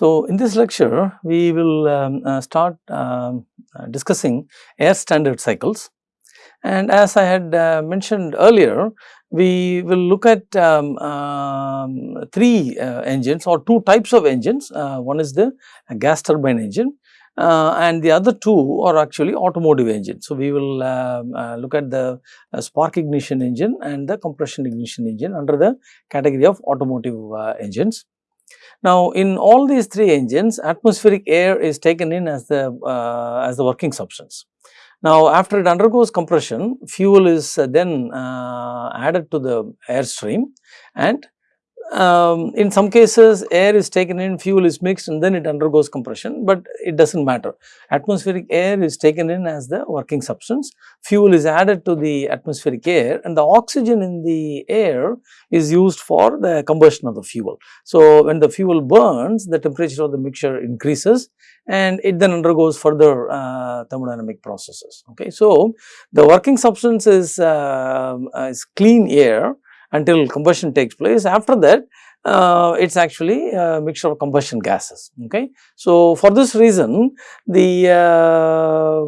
So, in this lecture we will um, uh, start um, uh, discussing air standard cycles and as I had uh, mentioned earlier we will look at um, um, three uh, engines or two types of engines. Uh, one is the gas turbine engine uh, and the other two are actually automotive engines. So, we will um, look at the spark ignition engine and the compression ignition engine under the category of automotive engines. Now, in all these three engines atmospheric air is taken in as the as the working substance. Now, after it undergoes compression, fuel is uh, then uh, added to the airstream and um, in some cases air is taken in, fuel is mixed and then it undergoes compression, but it does not matter. Atmospheric air is taken in as the working substance, fuel is added to the atmospheric air and the oxygen in the air is used for the combustion of the fuel. So, when the fuel burns, the temperature of the mixture increases and it then undergoes further uh, thermodynamic processes. Okay. So, the working substance is, uh, is clean air until combustion takes place. After that, uh, it is actually a mixture of combustion gases. Okay. So, for this reason the, uh,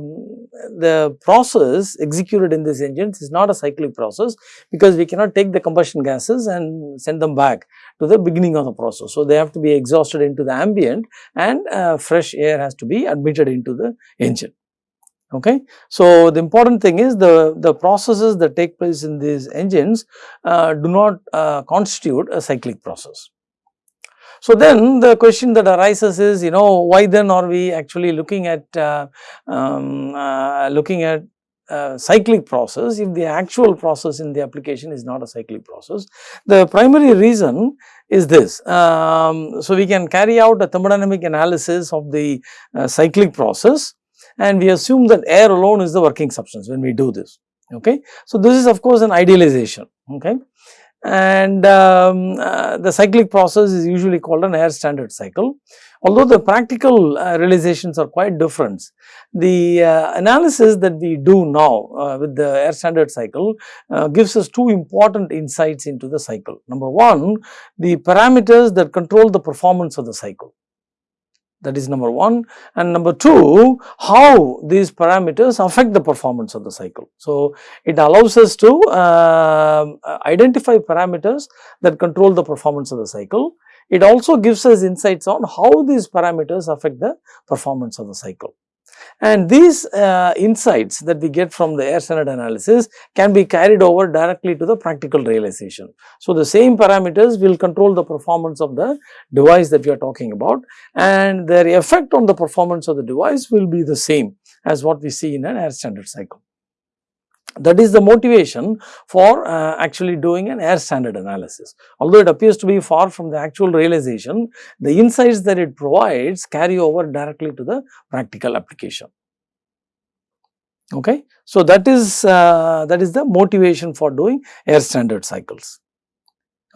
the process executed in these engines is not a cyclic process because we cannot take the combustion gases and send them back to the beginning of the process. So, they have to be exhausted into the ambient and uh, fresh air has to be admitted into the engine. Okay. So, the important thing is the, the processes that take place in these engines uh, do not uh, constitute a cyclic process. So, then the question that arises is you know why then are we actually looking at uh, um, uh, looking at cyclic process if the actual process in the application is not a cyclic process. The primary reason is this. Um, so, we can carry out a thermodynamic analysis of the uh, cyclic process and we assume that air alone is the working substance when we do this. Okay. So, this is of course an idealization. Okay. And um, uh, the cyclic process is usually called an air standard cycle. Although the practical uh, realizations are quite different, the uh, analysis that we do now uh, with the air standard cycle uh, gives us two important insights into the cycle. Number one, the parameters that control the performance of the cycle that is number 1 and number 2 how these parameters affect the performance of the cycle. So, it allows us to uh, identify parameters that control the performance of the cycle. It also gives us insights on how these parameters affect the performance of the cycle. And these uh, insights that we get from the air standard analysis can be carried over directly to the practical realization. So, the same parameters will control the performance of the device that we are talking about and their effect on the performance of the device will be the same as what we see in an air standard cycle. That is the motivation for uh, actually doing an air standard analysis. Although it appears to be far from the actual realization, the insights that it provides carry over directly to the practical application. Okay. So, that is uh, that is the motivation for doing air standard cycles.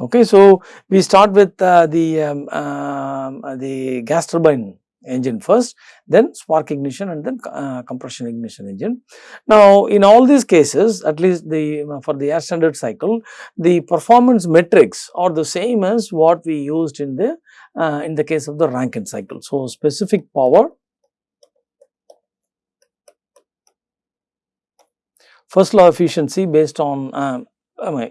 Okay. So, we start with uh, the, um, um the gas turbine engine first, then spark ignition and then uh, compression ignition engine. Now, in all these cases at least the uh, for the air standard cycle, the performance metrics are the same as what we used in the uh, in the case of the Rankine cycle. So, specific power, first law efficiency based on uh,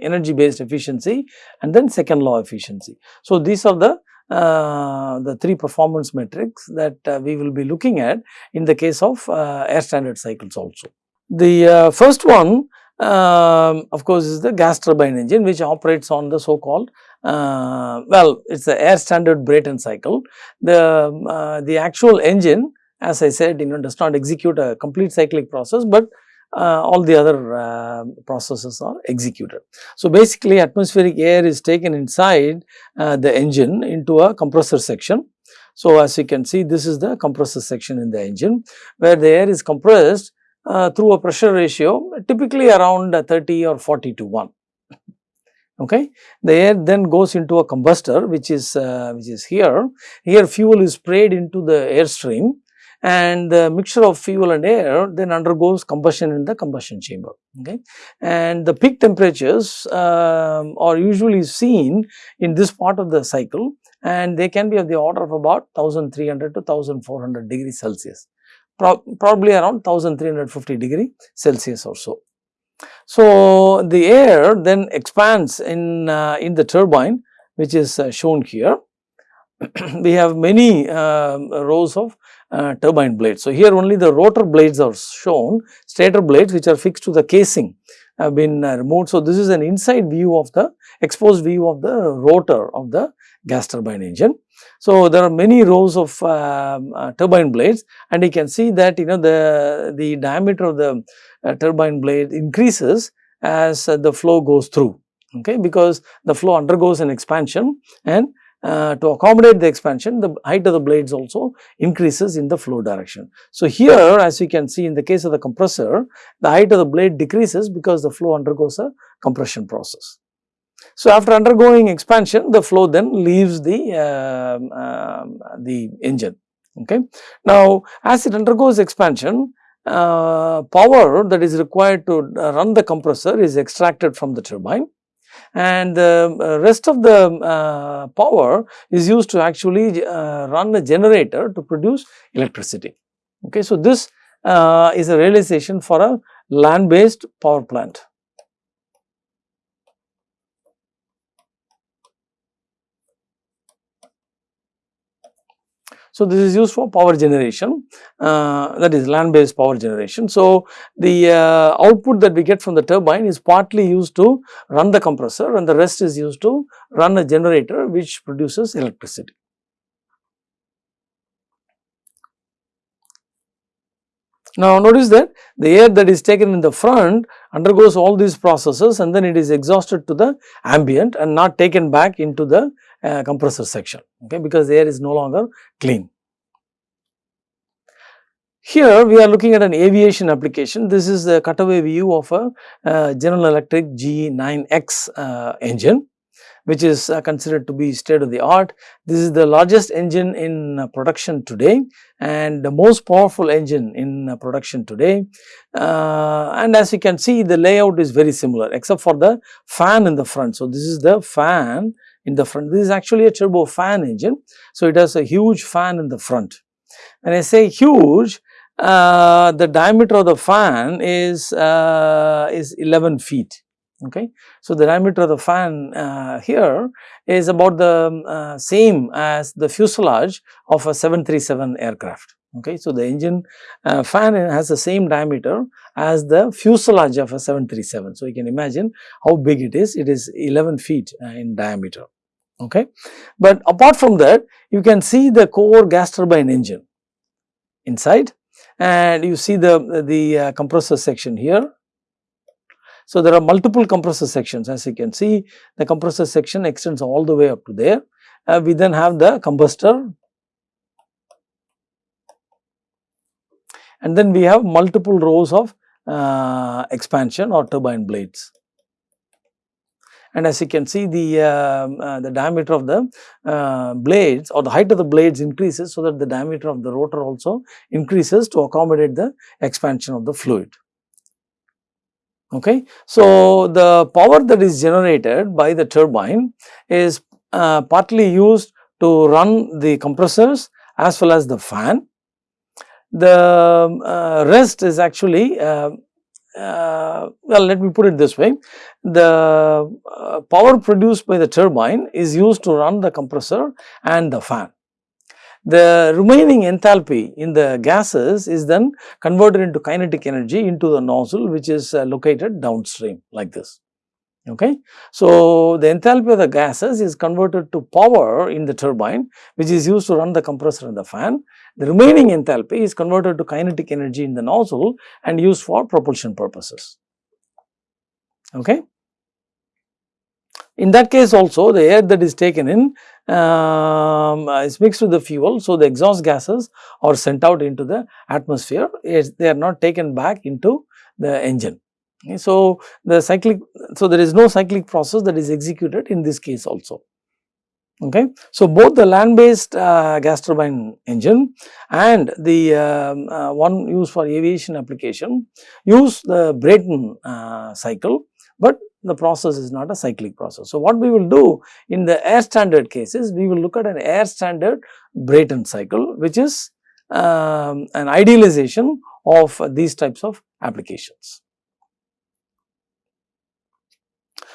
energy based efficiency and then second law efficiency. So, these are the uh, the three performance metrics that uh, we will be looking at in the case of uh, air standard cycles also. The uh, first one um, of course is the gas turbine engine which operates on the so called uh, well it is the air standard Brayton cycle. The, the actual engine as I said you know does not execute a complete cyclic process, but uh, all the other uh, processes are executed. So, basically atmospheric air is taken inside uh, the engine into a compressor section. So, as you can see this is the compressor section in the engine where the air is compressed uh, through a pressure ratio typically around 30 or 40 to 1. Okay. The air then goes into a combustor which is uh, which is here. Here fuel is sprayed into the airstream and the mixture of fuel and air then undergoes combustion in the combustion chamber. Okay. And the peak temperatures um, are usually seen in this part of the cycle and they can be of the order of about 1300 to 1400 degrees Celsius, Pro probably around 1350 degree Celsius or so. So, the air then expands in, uh, in the turbine which is uh, shown here. we have many uh, rows of uh, turbine blades. So, here only the rotor blades are shown, stator blades which are fixed to the casing have been uh, removed. So, this is an inside view of the exposed view of the rotor of the gas turbine engine. So, there are many rows of um, uh, turbine blades and you can see that you know the, the diameter of the uh, turbine blade increases as uh, the flow goes through okay because the flow undergoes an expansion and uh, to accommodate the expansion the height of the blades also increases in the flow direction. So, here as you can see in the case of the compressor the height of the blade decreases because the flow undergoes a compression process. So, after undergoing expansion the flow then leaves the, uh, uh, the engine. Okay. Now, as it undergoes expansion uh, power that is required to run the compressor is extracted from the turbine and the uh, rest of the uh, power is used to actually uh, run a generator to produce electricity. Okay. So, this uh, is a realization for a land based power plant. So, this is used for power generation uh, that is land based power generation. So, the uh, output that we get from the turbine is partly used to run the compressor and the rest is used to run a generator which produces electricity. Now, notice that the air that is taken in the front undergoes all these processes and then it is exhausted to the ambient and not taken back into the uh, compressor section okay, because the air is no longer clean. Here we are looking at an aviation application. This is the cutaway view of a uh, General Electric GE9X uh, engine which is uh, considered to be state of the art. This is the largest engine in uh, production today and the most powerful engine in uh, production today. Uh, and as you can see the layout is very similar except for the fan in the front. So, this is the fan in the front. This is actually a turbo fan engine. So, it has a huge fan in the front. When I say huge, uh, the diameter of the fan is, uh, is 11 feet. Okay. So, the diameter of the fan uh, here is about the uh, same as the fuselage of a 737 aircraft. Okay. So, the engine uh, fan has the same diameter as the fuselage of a 737. So, you can imagine how big it is. It is 11 feet uh, in diameter okay. But apart from that you can see the core gas turbine engine inside and you see the, the uh, compressor section here. So, there are multiple compressor sections as you can see the compressor section extends all the way up to there. Uh, we then have the combustor and then we have multiple rows of uh, expansion or turbine blades and as you can see the uh, uh, the diameter of the uh, blades or the height of the blades increases so that the diameter of the rotor also increases to accommodate the expansion of the fluid. Okay. So, the power that is generated by the turbine is uh, partly used to run the compressors as well as the fan. The uh, rest is actually uh, uh, well let me put it this way the uh, power produced by the turbine is used to run the compressor and the fan. The remaining enthalpy in the gases is then converted into kinetic energy into the nozzle which is uh, located downstream like this. Okay. So, the enthalpy of the gases is converted to power in the turbine which is used to run the compressor and the fan the remaining enthalpy is converted to kinetic energy in the nozzle and used for propulsion purposes. Okay. In that case also the air that is taken in um, is mixed with the fuel. So, the exhaust gases are sent out into the atmosphere, they are not taken back into the engine. Okay. So, the cyclic, so there is no cyclic process that is executed in this case also. Okay. So, both the land based uh, gas turbine engine and the um, uh, one used for aviation application use the Brayton uh, cycle, but the process is not a cyclic process. So, what we will do in the air standard cases, we will look at an air standard Brayton cycle which is um, an idealization of these types of applications.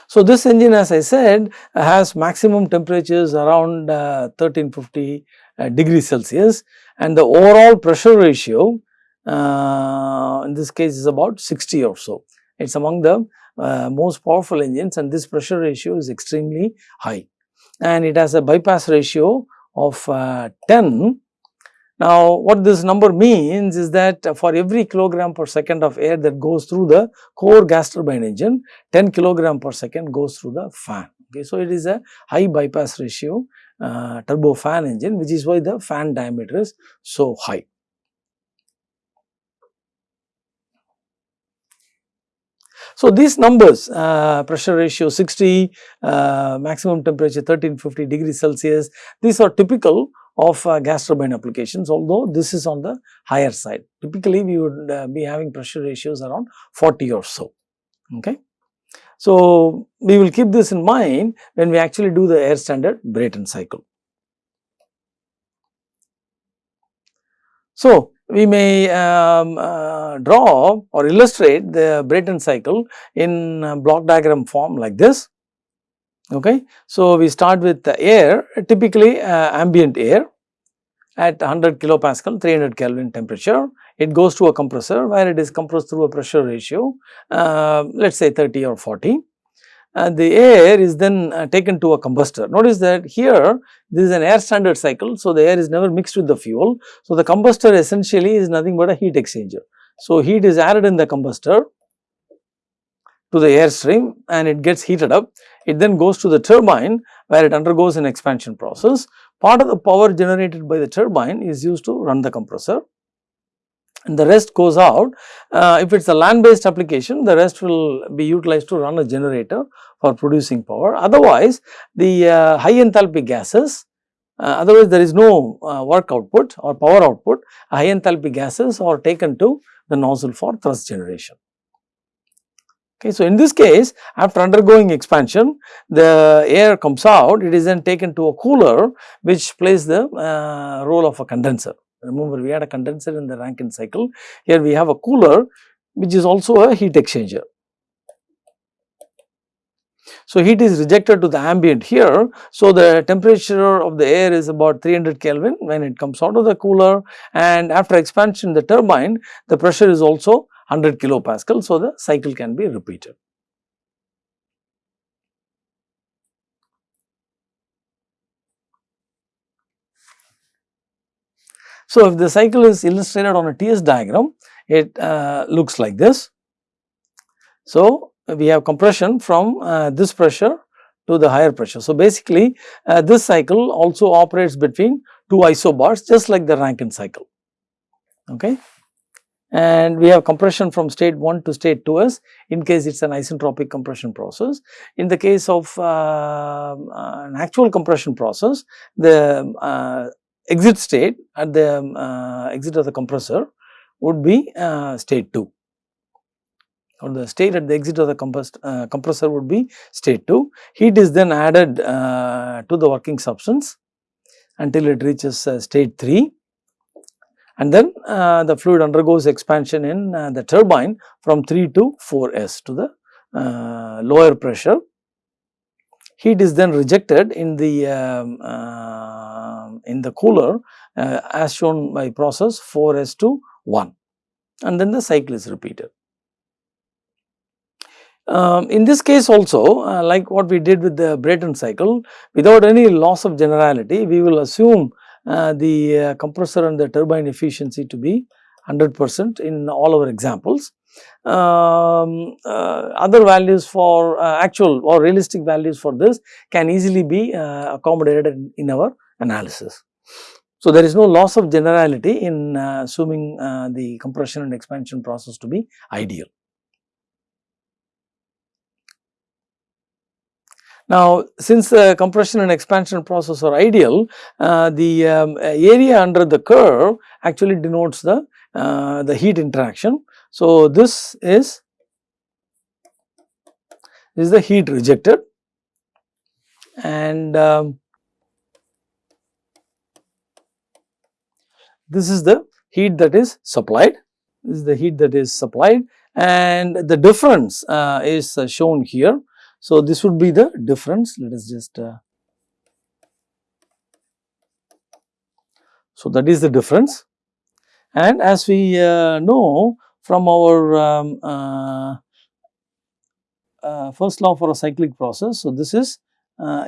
So, this engine as I said has maximum temperatures around uh, 1350 uh, degrees Celsius and the overall pressure ratio uh, in this case is about 60 or so. It is among the uh, most powerful engines and this pressure ratio is extremely high and it has a bypass ratio of uh, 10 now, what this number means is that for every kilogram per second of air that goes through the core gas turbine engine, 10 kilogram per second goes through the fan. Okay, so it is a high bypass ratio uh, turbo fan engine, which is why the fan diameter is so high. So, these numbers uh, pressure ratio 60, uh, maximum temperature 1350 degrees Celsius, these are typical of uh, gas turbine applications although this is on the higher side. Typically we would uh, be having pressure ratios around 40 or so. Okay. So, we will keep this in mind when we actually do the air standard Brayton cycle. So, we may um, uh, draw or illustrate the Brayton cycle in block diagram form like this. Okay. So, we start with the air typically uh, ambient air at 100 kilopascal 300 Kelvin temperature. It goes to a compressor where it is compressed through a pressure ratio uh, let us say 30 or 40. Uh, the air is then uh, taken to a combustor. Notice that here this is an air standard cycle. So, the air is never mixed with the fuel. So, the combustor essentially is nothing but a heat exchanger. So, heat is added in the combustor to the airstream and it gets heated up. It then goes to the turbine where it undergoes an expansion process. Part of the power generated by the turbine is used to run the compressor and the rest goes out. Uh, if it is a land based application, the rest will be utilized to run a generator for producing power. Otherwise, the uh, high enthalpy gases, uh, otherwise there is no uh, work output or power output, high enthalpy gases are taken to the nozzle for thrust generation. Okay, so, in this case after undergoing expansion the air comes out it is then taken to a cooler which plays the uh, role of a condenser. Remember we had a condenser in the Rankine cycle here we have a cooler which is also a heat exchanger. So, heat is rejected to the ambient here. So, the temperature of the air is about 300 Kelvin when it comes out of the cooler and after expansion the turbine the pressure is also 100 kilopascal. So, the cycle can be repeated. So, if the cycle is illustrated on a TS diagram, it uh, looks like this. So, we have compression from uh, this pressure to the higher pressure. So, basically uh, this cycle also operates between two isobars just like the Rankine cycle. Okay and we have compression from state 1 to state 2s in case it is an isentropic compression process. In the case of uh, an actual compression process, the uh, exit state at the uh, exit of the compressor would be uh, state 2 or the state at the exit of the uh, compressor would be state 2. Heat is then added to the working substance until it reaches state 3 and then uh, the fluid undergoes expansion in uh, the turbine from 3 to 4s to the uh, lower pressure. Heat is then rejected in the um, in the cooler uh, as shown by process 4s to 1 and then the cycle is repeated. Um, in this case also uh, like what we did with the Brayton cycle without any loss of generality we will assume uh, the uh, compressor and the turbine efficiency to be 100 percent in all our examples. Um, uh, other values for uh, actual or realistic values for this can easily be uh, accommodated in, our analysis. So, there is no loss of generality in assuming the compression and expansion process to be ideal. Now, since the compression and expansion process are ideal, uh, the um, area under the curve actually denotes the, uh, the heat interaction. So, this is, this is the heat rejected. And um, this is the heat that is supplied, this is the heat that is supplied. And the difference uh, is uh, shown here. So, this would be the difference. Let us just uh, so that is the difference. And as we uh, know from our um, uh, uh, first law for a cyclic process. So, this is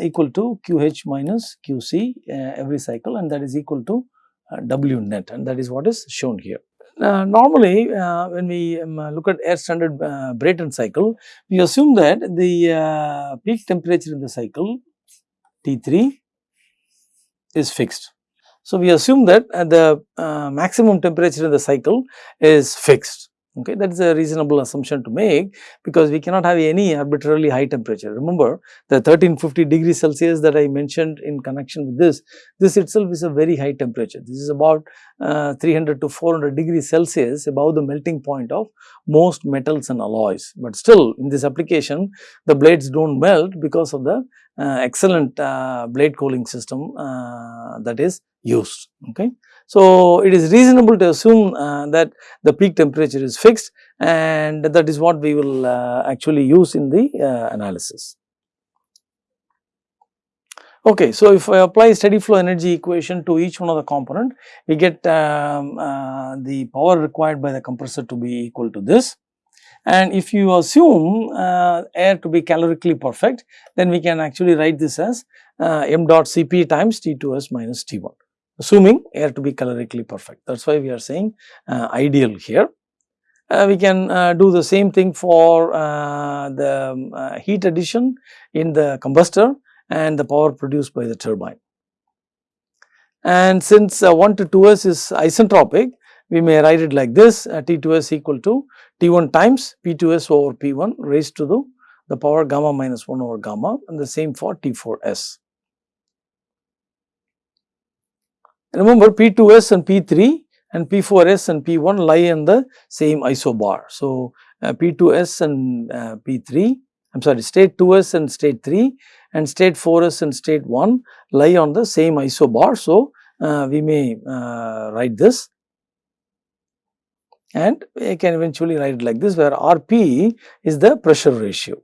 equal to QH minus QC every cycle and that is equal to W net and that is what is shown here. Uh, normally, uh, when we um, look at air standard uh, Brayton cycle, we assume that the uh, peak temperature in the cycle T3 is fixed. So, we assume that uh, the uh, maximum temperature in the cycle is fixed. Okay, that is a reasonable assumption to make because we cannot have any arbitrarily high temperature. Remember the 1350 degrees Celsius that I mentioned in connection with this, this itself is a very high temperature. This is about uh, 300 to 400 degrees Celsius above the melting point of most metals and alloys. But still in this application the blades do not melt because of the excellent uh, blade cooling system uh, that is used. Okay. So, it is reasonable to assume uh, that the peak temperature is fixed and that is what we will uh, actually use in the uh, analysis. Okay, so if I apply steady flow energy equation to each one of the component, we get um, uh, the power required by the compressor to be equal to this. And if you assume uh, air to be calorically perfect, then we can actually write this as uh, m dot Cp times T2s minus T1 assuming air to be calorically perfect. That is why we are saying uh, ideal here. Uh, we can uh, do the same thing for uh, the um, heat addition in the combustor and the power produced by the turbine. And since uh, 1 to 2s is isentropic, we may write it like this T2s equal to T1 times P2s over P1 raised to the, the power gamma minus 1 over gamma and the same for T4s. Remember P2S and P3 and P4S and P1 lie in the same isobar. So, uh, P2S and uh, P3 I am sorry state 2S and state 3 and state 4S and state 1 lie on the same isobar. So, uh, we may uh, write this and I can eventually write it like this where Rp is the pressure ratio.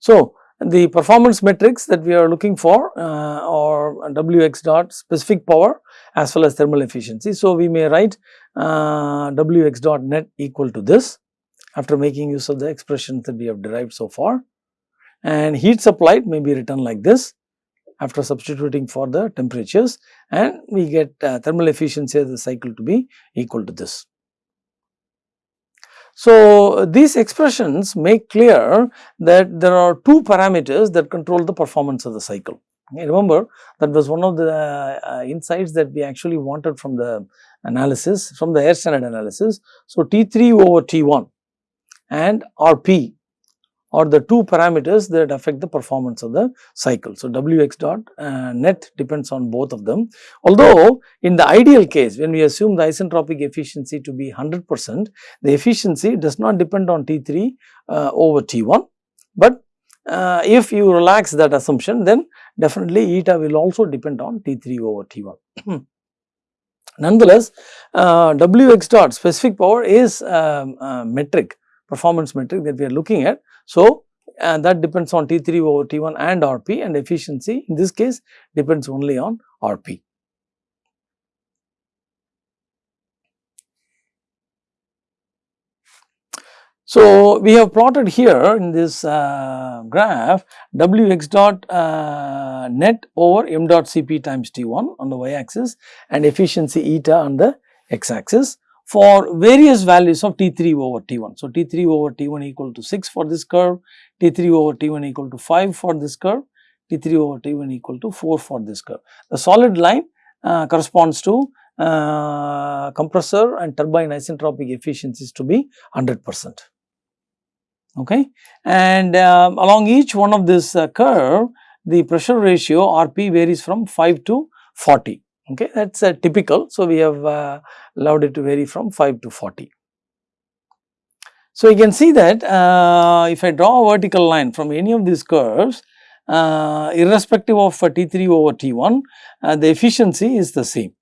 So, the performance metrics that we are looking for uh, are Wx dot specific power as well as thermal efficiency. So, we may write uh, Wx dot net equal to this after making use of the expressions that we have derived so far and heat supplied may be written like this after substituting for the temperatures and we get uh, thermal efficiency of the cycle to be equal to this. So, these expressions make clear that there are two parameters that control the performance of the cycle. Okay, remember that was one of the uh, insights that we actually wanted from the analysis, from the air standard analysis. So, T3 over T1 and RP or the two parameters that affect the performance of the cycle. So, Wx dot uh, net depends on both of them. Although, in the ideal case when we assume the isentropic efficiency to be 100 percent, the efficiency does not depend on T3 uh, over T1, but uh, if you relax that assumption then definitely eta will also depend on T3 over T1. Nonetheless, uh, Wx dot specific power is um, metric performance metric that we are looking at so, uh, that depends on T3 over T1 and RP and efficiency in this case depends only on RP. So, we have plotted here in this uh, graph Wx dot uh, net over m dot Cp times T1 on the y axis and efficiency eta on the x axis for various values of T3 over T1. So, T3 over T1 equal to 6 for this curve, T3 over T1 equal to 5 for this curve T3 over T1 equal to 4 for this curve. The solid line uh, corresponds to uh, compressor and turbine isentropic efficiencies to be 100 percent. Okay. And uh, along each one of this uh, curve, the pressure ratio RP varies from 5 to 40. Okay. That is uh, typical. So, we have uh, allowed it to vary from 5 to 40. So, you can see that uh, if I draw a vertical line from any of these curves, uh, irrespective of T3 over T1, uh, the efficiency is the same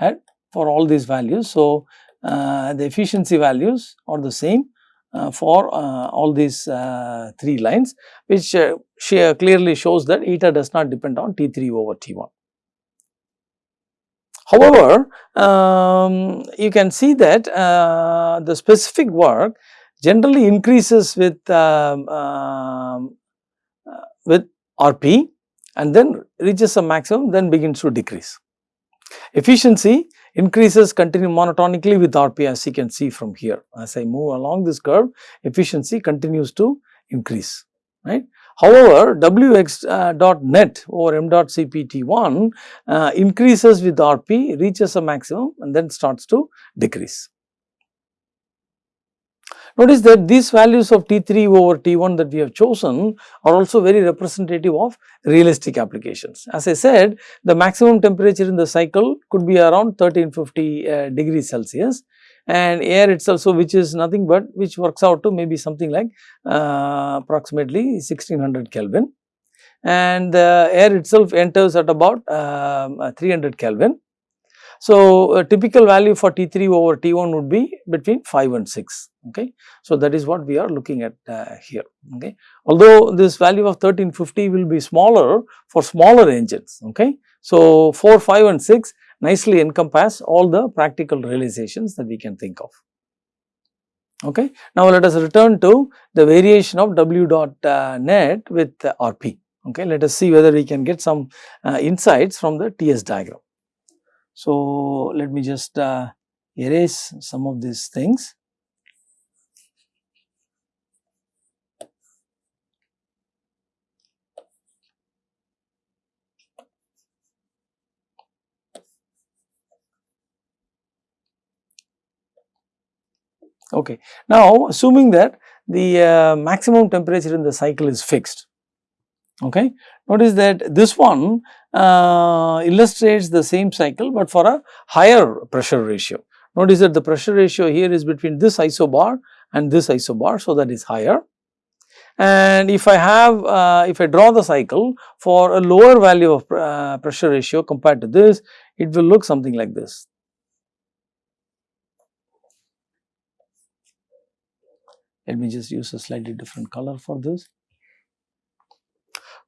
right, for all these values. So, the efficiency values are the same for all these three lines which clearly shows that eta does not depend on T3 over T1. However, um, you can see that the specific work generally increases with um, um, uh, with RP and then reaches a maximum then begins to decrease. Efficiency increases continue monotonically with RP as you can see from here. As I move along this curve efficiency continues to increase right. However, Wx uh, dot net over m dot CPT1 uh, increases with RP reaches a maximum and then starts to decrease. Notice that these values of T3 over T1 that we have chosen are also very representative of realistic applications. As I said, the maximum temperature in the cycle could be around 1350 uh, degrees Celsius and air itself, so which is nothing but which works out to maybe something like uh, approximately 1600 Kelvin and the air itself enters at about um, uh, 300 Kelvin so, a typical value for T3 over T1 would be between 5 and 6. Okay. So, that is what we are looking at uh, here. Okay. Although this value of 1350 will be smaller for smaller engines. Okay. So, 4, 5 and 6 nicely encompass all the practical realizations that we can think of. Okay. Now, let us return to the variation of W dot uh, net with uh, RP. Okay. Let us see whether we can get some uh, insights from the TS diagram. So, let me just uh, erase some of these things. Okay. Now, assuming that the uh, maximum temperature in the cycle is fixed, okay. Notice that this one uh, illustrates the same cycle, but for a higher pressure ratio. Notice that the pressure ratio here is between this isobar and this isobar, so that is higher. And if I have, uh, if I draw the cycle for a lower value of uh, pressure ratio compared to this, it will look something like this. Let me just use a slightly different color for this.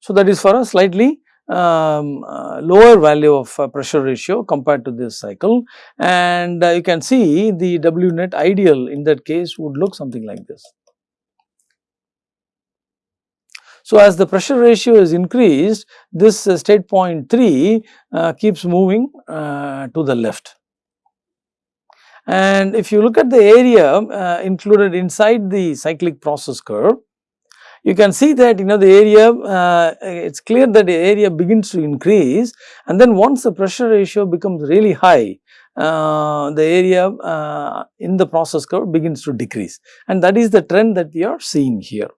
So, that is for a slightly um, uh, lower value of uh, pressure ratio compared to this cycle and uh, you can see the W net ideal in that case would look something like this. So, as the pressure ratio is increased this uh, state point 3 uh, keeps moving uh, to the left. And if you look at the area included inside the cyclic process curve, you can see that you know the area uh, it is clear that the area begins to increase and then once the pressure ratio becomes really high uh, the area uh, in the process curve begins to decrease and that is the trend that we are seeing here.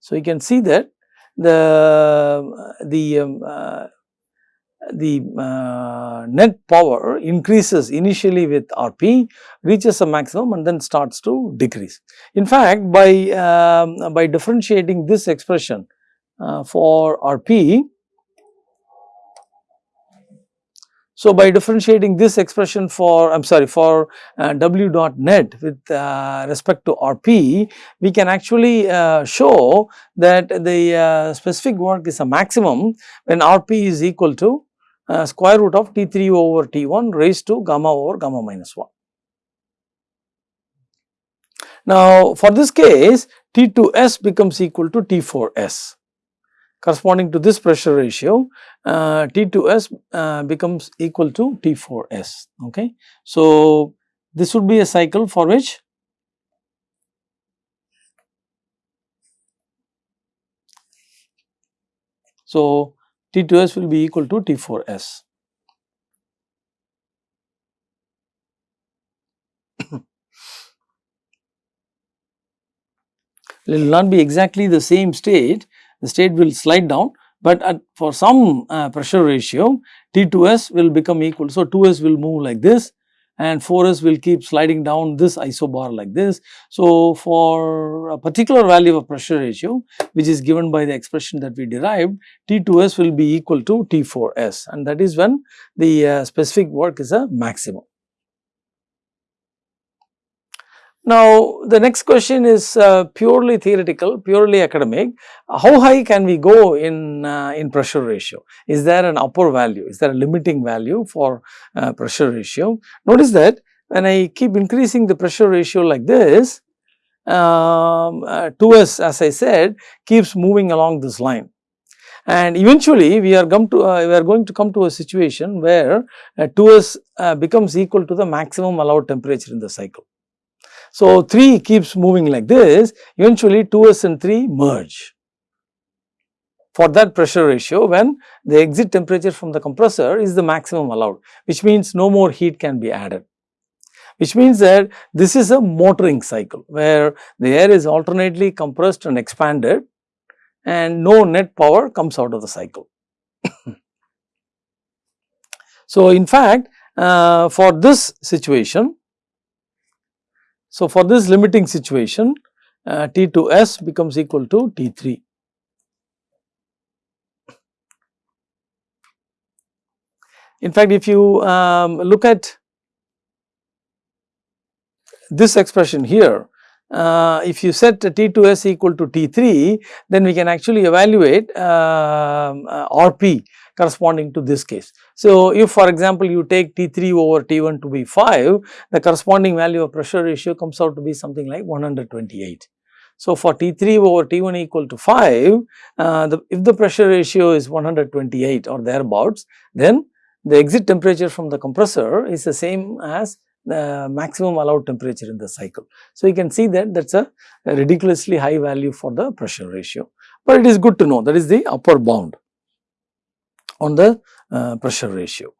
So, you can see that the, the um, uh, the uh, net power increases initially with RP, reaches a maximum and then starts to decrease. In fact, by, um, by differentiating this expression uh, for RP, so by differentiating this expression for, I am sorry, for uh, W dot net with uh, respect to RP, we can actually uh, show that the uh, specific work is a maximum when RP is equal to uh, square root of T3 over T1 raised to gamma over gamma minus 1. Now, for this case T2S becomes equal to T4S corresponding to this pressure ratio uh, T2S uh, becomes equal to T4S. Okay. So, this would be a cycle for which So, T2s will be equal to T4s. it will not be exactly the same state, the state will slide down, but at, for some uh, pressure ratio T2s will become equal. So, 2s will move like this and 4s will keep sliding down this isobar like this. So, for a particular value of pressure ratio which is given by the expression that we derived T2s will be equal to T4s and that is when the uh, specific work is a maximum. Now, the next question is uh, purely theoretical, purely academic. How high can we go in, uh, in pressure ratio? Is there an upper value? Is there a limiting value for uh, pressure ratio? Notice that when I keep increasing the pressure ratio like this, um, 2s uh, as I said keeps moving along this line and eventually we are come to uh, we are going to come to a situation where uh, 2s uh, becomes equal to the maximum allowed temperature in the cycle. So, 3 keeps moving like this, eventually 2s and 3 merge. For that pressure ratio when the exit temperature from the compressor is the maximum allowed, which means no more heat can be added. Which means that this is a motoring cycle where the air is alternately compressed and expanded and no net power comes out of the cycle. so, in fact, uh, for this situation so, for this limiting situation uh, T2S becomes equal to T3. In fact, if you um, look at this expression here, uh, if you set T2S equal to T3, then we can actually evaluate uh, uh, RP corresponding to this case. So, if for example, you take T3 over T1 to be 5, the corresponding value of pressure ratio comes out to be something like 128. So, for T3 over T1 equal to 5, uh, the, if the pressure ratio is 128 or thereabouts, then the exit temperature from the compressor is the same as maximum allowed temperature in the cycle. So, you can see that that is a, a ridiculously high value for the pressure ratio, but it is good to know that is the upper bound on the uh, pressure ratio.